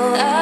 Oh.